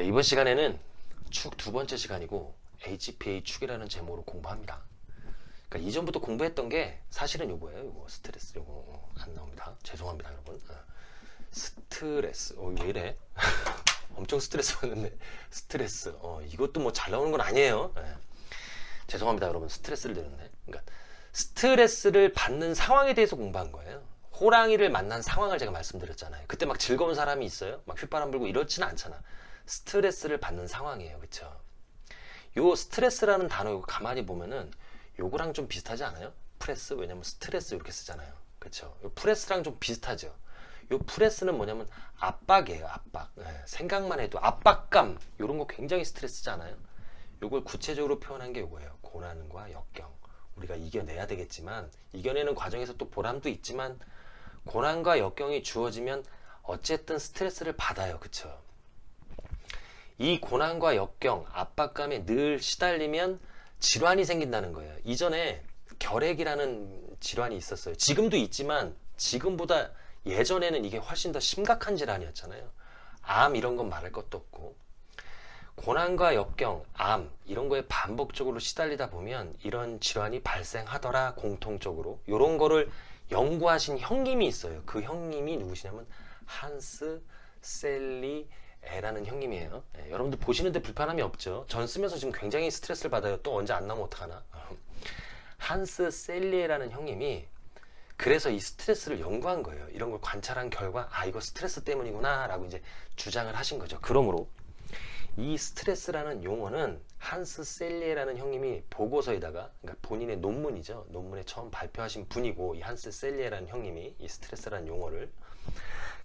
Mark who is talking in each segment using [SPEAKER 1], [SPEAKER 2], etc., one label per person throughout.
[SPEAKER 1] 네, 이번 시간에는 축 두 번째 시간이고 HPA 축이라는 제목으로 공부합니다. 그러니까 이전부터 공부했던 게 사실은 요거예요. 요거 스트레스 요거 어, 안 나옵니다. 죄송합니다, 여러분. 어. 스트레스. 어, 왜 이래? 엄청 스트레스 받는데 스트레스. 어, 이것도 뭐 잘 나오는 건 아니에요. 예. 죄송합니다, 여러분. 스트레스를 드렸네. 그러니까 스트레스를 받는 상황에 대해서 공부한 거예요. 호랑이를 만난 상황을 제가 말씀드렸잖아요. 그때 막 즐거운 사람이 있어요? 막 휘바람 불고 이렇지는 않잖아. 스트레스를 받는 상황이에요. 그쵸? 요 스트레스라는 단어 이거 가만히 보면은 요거랑 좀 비슷하지 않아요? 프레스? 왜냐면 스트레스 이렇게 쓰잖아요. 그쵸? 요 press랑 좀 비슷하죠? 요 press는 뭐냐면 압박이에요. 압박. 예, 생각만 해도 압박감 요런 거 굉장히 스트레스잖아요. 요걸 구체적으로 표현한 게 요거예요. 고난과 역경. 우리가 이겨내야 되겠지만 이겨내는 과정에서 또 보람도 있지만 고난과 역경이 주어지면 어쨌든 스트레스를 받아요. 그쵸? 이 고난과 역경, 압박감에 늘 시달리면 질환이 생긴다는 거예요. 이전에 결핵이라는 질환이 있었어요. 지금도 있지만 지금보다 예전에는 이게 훨씬 더 심각한 질환이었잖아요. 암 이런 건 말할 것도 없고 고난과 역경, 암 이런 거에 반복적으로 시달리다 보면 이런 질환이 발생하더라 공통적으로 이런 거를 연구하신 형님이 있어요. 그 형님이 누구시냐면 한스 셀리 에라는 형님이에요. 예, 여러분들 보시는데 불편함이 없죠. 전 쓰면서 지금 굉장히 스트레스를 받아요. 또 언제 안 나오면 어떡하나. 한스 셀리에라는 형님이 그래서 이 스트레스를 연구한 거예요. 이런 걸 관찰한 결과 아 이거 스트레스 때문이구나 라고 이제 주장을 하신 거죠. 그러므로 이 스트레스라는 용어는 한스 셀리에라는 형님이 보고서에다가 그러니까 본인의 논문이죠. 논문에 처음 발표하신 분이고 이 한스 셀리에라는 형님이 이 스트레스라는 용어를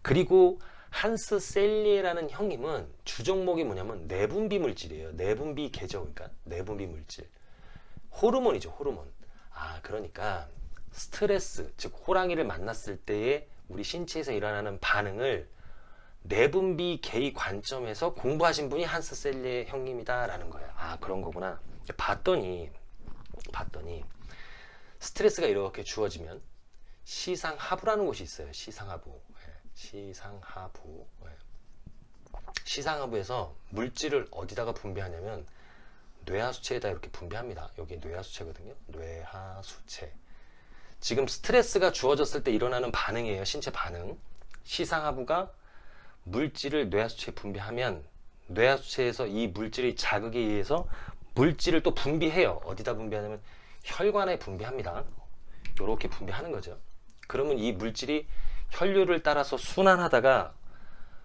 [SPEAKER 1] 그리고 한스 셀리에라는 형님은 주종목이 뭐냐면 내분비 물질이에요. 내분비 계죠. 그러니까 내분비 물질. 호르몬이죠. 호르몬. 아 그러니까 스트레스 즉 호랑이를 만났을 때의 우리 신체에서 일어나는 반응을 내분비 계의 관점에서 공부하신 분이 한스 셀리에 형님이다라는 거예요. 아 그런 거구나. 봤더니 봤더니 스트레스가 이렇게 주어지면 시상하부라는 곳이 있어요. 시상하부. 시상하부. 네. 시상하부에서 물질을 어디다가 분비하냐면 뇌하수체에다 이렇게 분비합니다. 여기 뇌하수체거든요. 뇌하수체. 지금 스트레스가 주어졌을 때 일어나는 반응이에요. 신체 반응. 시상하부가 물질을 뇌하수체에 분비하면 뇌하수체에서 이 물질이 자극에 의해서 물질을 또 분비해요. 어디다 분비하냐면 혈관에 분비합니다. 이렇게 분비하는 거죠. 그러면 이 물질이 혈류를 따라서 순환하다가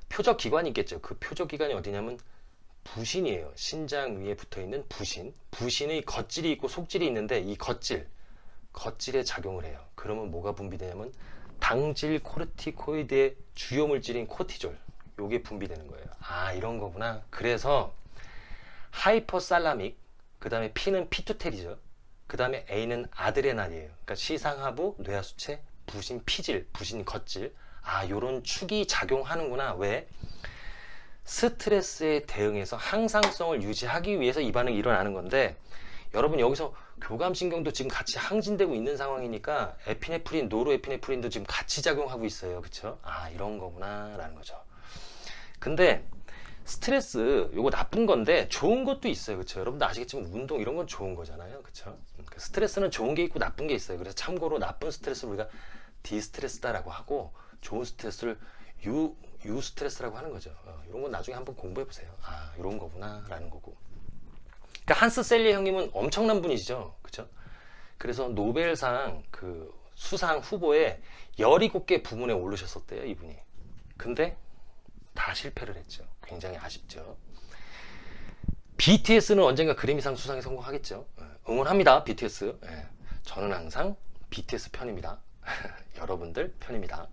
[SPEAKER 1] 표적 기관이 있겠죠. 그 표적 기관이 어디냐면 부신이에요. 신장 위에 붙어 있는 부신. 부신의 겉질이 있고 속질이 있는데 이 겉질, 겉질에 작용을 해요. 그러면 뭐가 분비되냐면 당질 코르티코이드의 주요 물질인 코티졸. 요게 분비되는 거예요. 아, 이런 거구나. 그래서 hypothalamic, 그 다음에 P는 pituitary죠. 그 다음에 A는 adrenal이에요. 그러니까 시상하부, 뇌하수체, 부신 피질, 부신 겉질 아 요런 축이 작용하는구나 왜? 스트레스에 대응해서 항상성을 유지하기 위해서 이 반응이 일어나는 건데 여러분 여기서 교감신경도 지금 같이 항진되고 있는 상황이니까 에피네프린, 노르에피네프린도 지금 같이 작용하고 있어요 그쵸? 아 이런 거구나 라는 거죠 근데 스트레스 요거 나쁜 건데 좋은 것도 있어요 그쵸 여러분도 아시겠지만 운동 이런 건 좋은 거잖아요 그쵸 그 스트레스는 좋은 게 있고 나쁜 게 있어요 그래서 참고로 나쁜 스트레스를 우리가 디스트레스다 라고 하고 좋은 스트레스를 유, 유 스트레스라고 하는 거죠. 어, 이런 건 나중에 한번 공부해 보세요. 아, 이런 거구나 라는 거고. 그러니까 한스 셀리 형님은 엄청난 분이시죠. 그죠? 그래서 노벨상 그 수상 후보에 17개 부문에 오르셨었대요, 이분이. 근데 다 실패를 했죠. 굉장히 아쉽죠. BTS는 언젠가 그래미상 수상에 성공하겠죠. 어, 응원합니다, BTS. 예. 저는 항상 BTS 편입니다. 여러분들 편입니다.